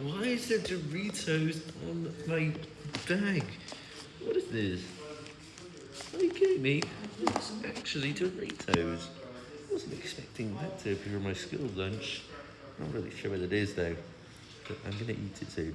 Why is there Doritos on my bag? What is this? Are you kidding me? It's actually Doritos. I wasn't expecting that to appear on my school lunch. I'm Not really sure what it is though, but I'm gonna eat it soon.